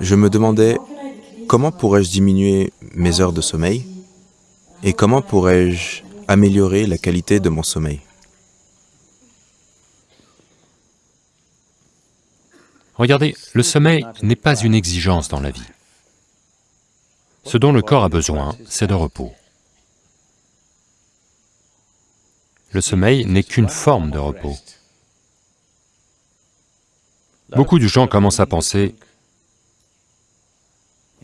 je me demandais comment pourrais-je diminuer mes heures de sommeil et comment pourrais-je améliorer la qualité de mon sommeil? Regardez, le sommeil n'est pas une exigence dans la vie. Ce dont le corps a besoin, c'est de repos. Le sommeil n'est qu'une forme de repos. Beaucoup de gens commencent à penser,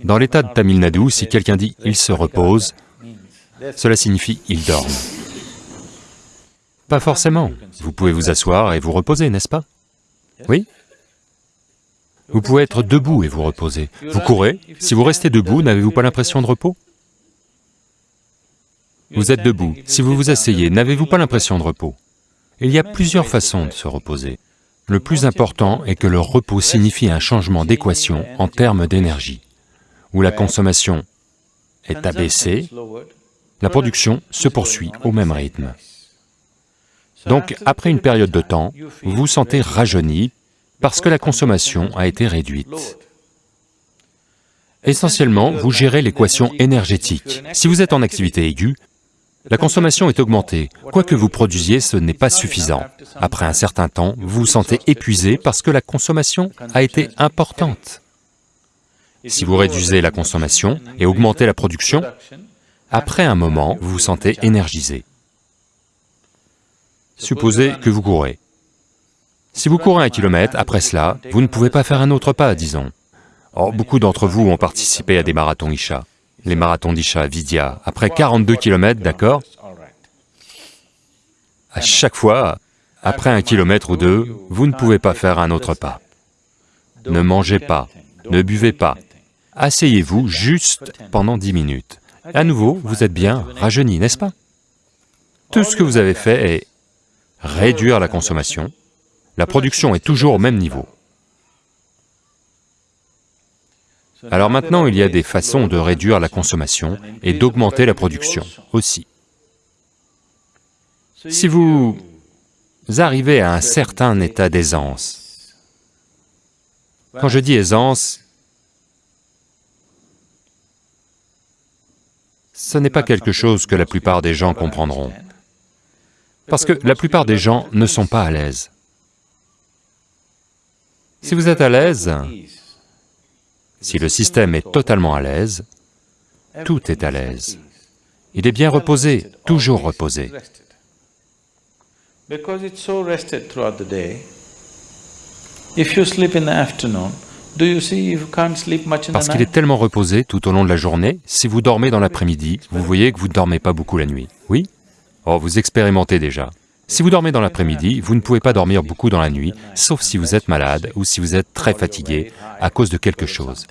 dans l'état de Tamil Nadu, si quelqu'un dit « il se repose », cela signifie « il dort ». Pas forcément, vous pouvez vous asseoir et vous reposer, n'est-ce pas? Oui? Vous pouvez être debout et vous reposer. Vous courez, si vous restez debout, n'avez-vous pas l'impression de repos? Vous êtes debout, si vous vous asseyez, n'avez-vous pas l'impression de repos? Il y a plusieurs façons de se reposer. Le plus important est que le repos signifie un changement d'équation en termes d'énergie, où la consommation est abaissée, la production se poursuit au même rythme. Donc, après une période de temps, vous vous sentez rajeuni parce que la consommation a été réduite. Essentiellement, vous gérez l'équation énergétique. Si vous êtes en activité aiguë, la consommation est augmentée. Quoi que vous produisiez, ce n'est pas suffisant. Après un certain temps, vous vous sentez épuisé parce que la consommation a été importante. Si vous réduisez la consommation et augmentez la production, après un moment, vous vous sentez énergisé. Supposez que vous courez. Si vous courez un kilomètre, après cela, vous ne pouvez pas faire un autre pas, disons. Or, beaucoup d'entre vous ont participé à des marathons Isha les marathons d'Isha, Vidya, après 42 km, d'accord? À chaque fois, après un kilomètre ou deux, vous ne pouvez pas faire un autre pas. Ne mangez pas, ne buvez pas, asseyez-vous juste pendant dix minutes. À nouveau, vous êtes bien rajeuni, n'est-ce pas? Tout ce que vous avez fait est réduire la consommation, la production est toujours au même niveau. Alors maintenant, il y a des façons de réduire la consommation et d'augmenter la production aussi. Si vous arrivez à un certain état d'aisance, quand je dis aisance, ce n'est pas quelque chose que la plupart des gens comprendront, parce que la plupart des gens ne sont pas à l'aise. Si vous êtes à l'aise, si le système est totalement à l'aise, tout est à l'aise. Il est bien reposé, toujours reposé. Parce qu'il est tellement reposé tout au long de la journée, si vous dormez dans l'après-midi, vous voyez que vous ne dormez pas beaucoup la nuit, oui? Oh, vous expérimentez déjà. Si vous dormez dans l'après-midi, vous ne pouvez pas dormir beaucoup dans la nuit, sauf si vous êtes malade ou si vous êtes très fatigué à cause de quelque chose.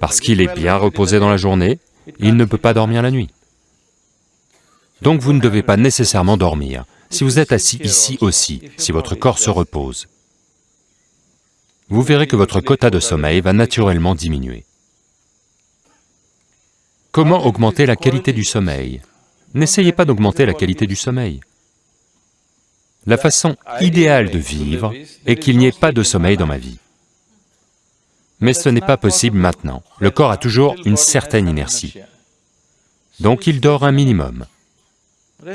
Parce qu'il est bien reposé dans la journée, il ne peut pas dormir la nuit. Donc vous ne devez pas nécessairement dormir. Si vous êtes assis ici aussi, si votre corps se repose, vous verrez que votre quota de sommeil va naturellement diminuer. Comment augmenter la qualité du sommeil? N'essayez pas d'augmenter la qualité du sommeil. La façon idéale de vivre est qu'il n'y ait pas de sommeil dans ma vie. Mais ce n'est pas possible maintenant. Le corps a toujours une certaine inertie. Donc il dort un minimum.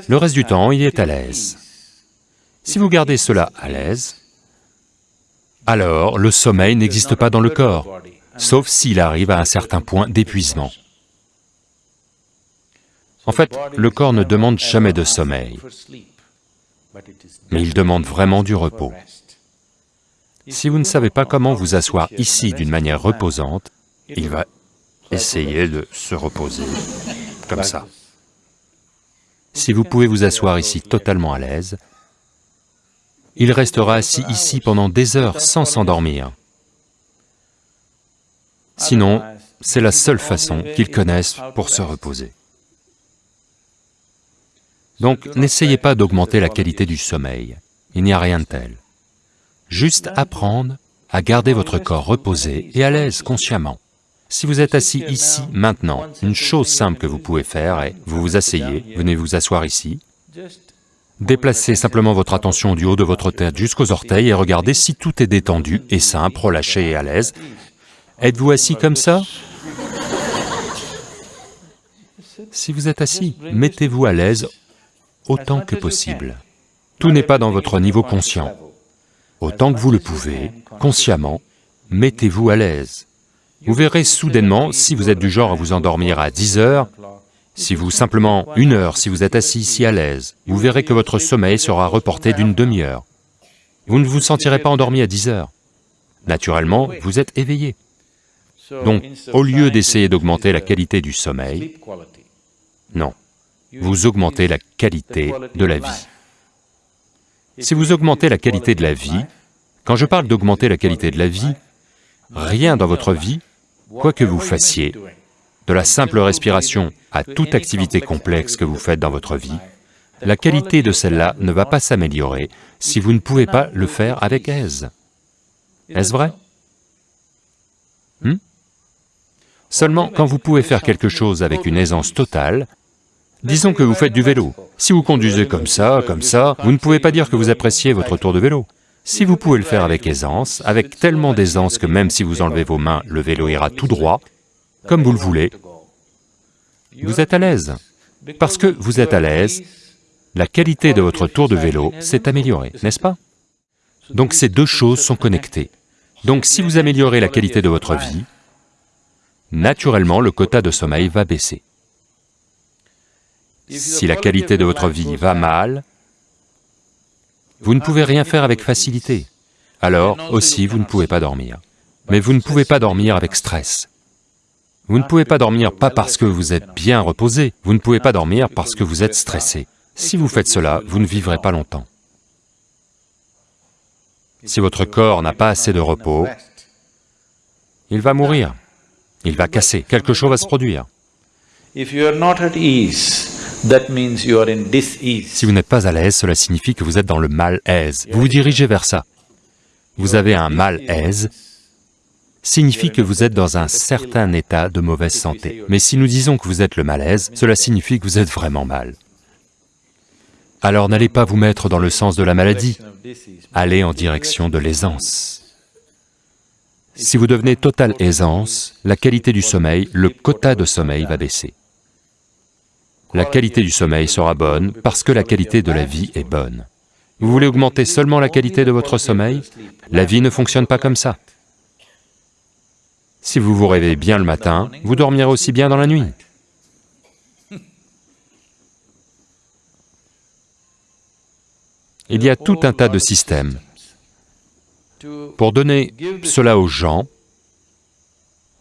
Le reste du temps, il est à l'aise. Si vous gardez cela à l'aise, alors le sommeil n'existe pas dans le corps, sauf s'il arrive à un certain point d'épuisement. En fait, le corps ne demande jamais de sommeil, mais il demande vraiment du repos. Si vous ne savez pas comment vous asseoir ici d'une manière reposante, il va essayer de se reposer, comme ça. Si vous pouvez vous asseoir ici totalement à l'aise, il restera assis ici pendant des heures sans s'endormir. Sinon, c'est la seule façon qu'ils connaissent pour se reposer. Donc, n'essayez pas d'augmenter la qualité du sommeil, il n'y a rien de tel. Juste apprendre à garder votre corps reposé et à l'aise consciemment. Si vous êtes assis ici, maintenant, une chose simple que vous pouvez faire est, vous vous asseyez, venez vous asseoir ici, Déplacez simplement votre attention du haut de votre tête jusqu'aux orteils et regardez si tout est détendu et simple, relâché et à l'aise. Êtes-vous assis comme ça? Si vous êtes assis, mettez-vous à l'aise autant que possible. Tout n'est pas dans votre niveau conscient. Autant que vous le pouvez, consciemment, mettez-vous à l'aise. Vous verrez soudainement, si vous êtes du genre à vous endormir à 10 heures, si vous simplement une heure, si vous êtes assis ici à l'aise, vous verrez que votre sommeil sera reporté d'une demi-heure. Vous ne vous sentirez pas endormi à 10 heures. Naturellement, vous êtes éveillé. Donc, au lieu d'essayer d'augmenter la qualité du sommeil, non, vous augmentez la qualité de la vie. Si vous augmentez la qualité de la vie, quand je parle d'augmenter la qualité de la vie, rien dans votre vie, quoi que vous fassiez, de la simple respiration à toute activité complexe que vous faites dans votre vie, la qualité de celle-là ne va pas s'améliorer si vous ne pouvez pas le faire avec aise. Est-ce vrai? Hmm? Seulement, quand vous pouvez faire quelque chose avec une aisance totale, disons que vous faites du vélo. Si vous conduisez comme ça, comme ça, vous ne pouvez pas dire que vous appréciez votre tour de vélo. Si vous pouvez le faire avec aisance, avec tellement d'aisance que même si vous enlevez vos mains, le vélo ira tout droit, comme vous le voulez, vous êtes à l'aise. Parce que vous êtes à l'aise, la qualité de votre tour de vélo s'est améliorée, n'est-ce pas? Donc ces deux choses sont connectées. Donc si vous améliorez la qualité de votre vie, naturellement le quota de sommeil va baisser. Si la qualité de votre vie va mal, vous ne pouvez rien faire avec facilité. Alors aussi, vous ne pouvez pas dormir. Mais vous ne pouvez pas dormir avec stress. Vous ne pouvez pas dormir pas parce que vous êtes bien reposé, vous ne pouvez pas dormir parce que vous êtes stressé. Si vous faites cela, vous ne vivrez pas longtemps. Si votre corps n'a pas assez de repos, il va mourir, il va casser, quelque chose va se produire. Si vous n'êtes pas à l'aise, cela signifie que vous êtes dans le mal-aise. Vous vous dirigez vers ça. Vous avez un mal-aise, signifie que vous êtes dans un certain état de mauvaise santé. Mais si nous disons que vous êtes le malaise, cela signifie que vous êtes vraiment mal. Alors n'allez pas vous mettre dans le sens de la maladie, allez en direction de l'aisance. Si vous devenez totale aisance, la qualité du sommeil, le quota de sommeil va baisser. La qualité du sommeil sera bonne parce que la qualité de la vie est bonne. Vous voulez augmenter seulement la qualité de votre sommeil? La vie ne fonctionne pas comme ça. Si vous vous réveillez bien le matin, vous dormirez aussi bien dans la nuit. Il y a tout un tas de systèmes. Pour donner cela aux gens,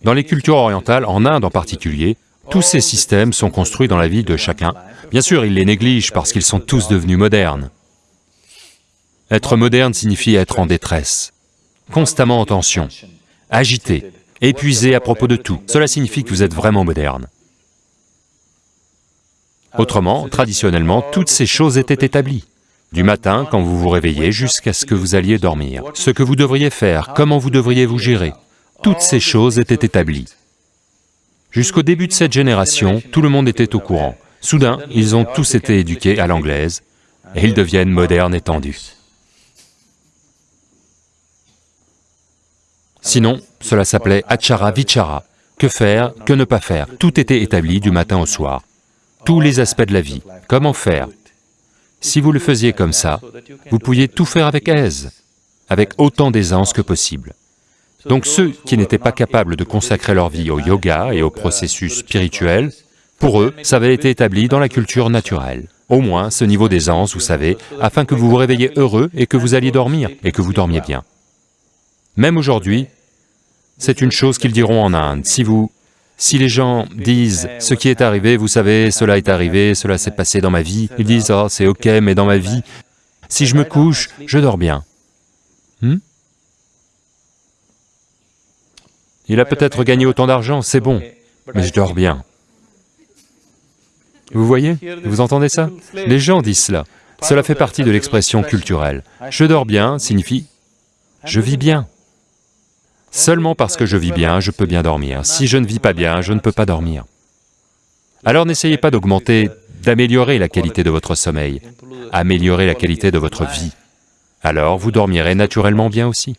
dans les cultures orientales, en Inde en particulier, tous ces systèmes sont construits dans la vie de chacun. Bien sûr, ils les négligent parce qu'ils sont tous devenus modernes. Être moderne signifie être en détresse, constamment en tension, agité, épuisé à propos de tout. Cela signifie que vous êtes vraiment moderne. Autrement, traditionnellement, toutes ces choses étaient établies. Du matin, quand vous vous réveillez, jusqu'à ce que vous alliez dormir. Ce que vous devriez faire, comment vous devriez vous gérer, toutes ces choses étaient établies. Jusqu'au début de cette génération, tout le monde était au courant. Soudain, ils ont tous été éduqués à l'anglaise, et ils deviennent modernes et tendus. Sinon, cela s'appelait achara vichara, que faire, que ne pas faire, tout était établi du matin au soir. Tous les aspects de la vie, comment faire? Si vous le faisiez comme ça, vous pouviez tout faire avec aise, avec autant d'aisance que possible. Donc ceux qui n'étaient pas capables de consacrer leur vie au yoga et au processus spirituel, pour eux, ça avait été établi dans la culture naturelle. Au moins ce niveau d'aisance, vous savez, afin que vous vous réveilliez heureux et que vous alliez dormir, et que vous dormiez bien. Même aujourd'hui, c'est une chose qu'ils diront en Inde. Si vous... Si les gens disent « ce qui est arrivé, vous savez, cela est arrivé, cela s'est passé dans ma vie », ils disent « oh, c'est ok, mais dans ma vie, si je me couche, je dors bien. Hmm? Il a peut-être gagné autant d'argent, c'est bon, mais je dors bien. Vous voyez? Vous entendez ça? Les gens disent cela. Cela fait partie de l'expression culturelle. Je dors bien signifie je vis bien. Seulement parce que je vis bien, je peux bien dormir. Si je ne vis pas bien, je ne peux pas dormir. Alors n'essayez pas d'augmenter, d'améliorer la qualité de votre sommeil, améliorer la qualité de votre vie. Alors vous dormirez naturellement bien aussi.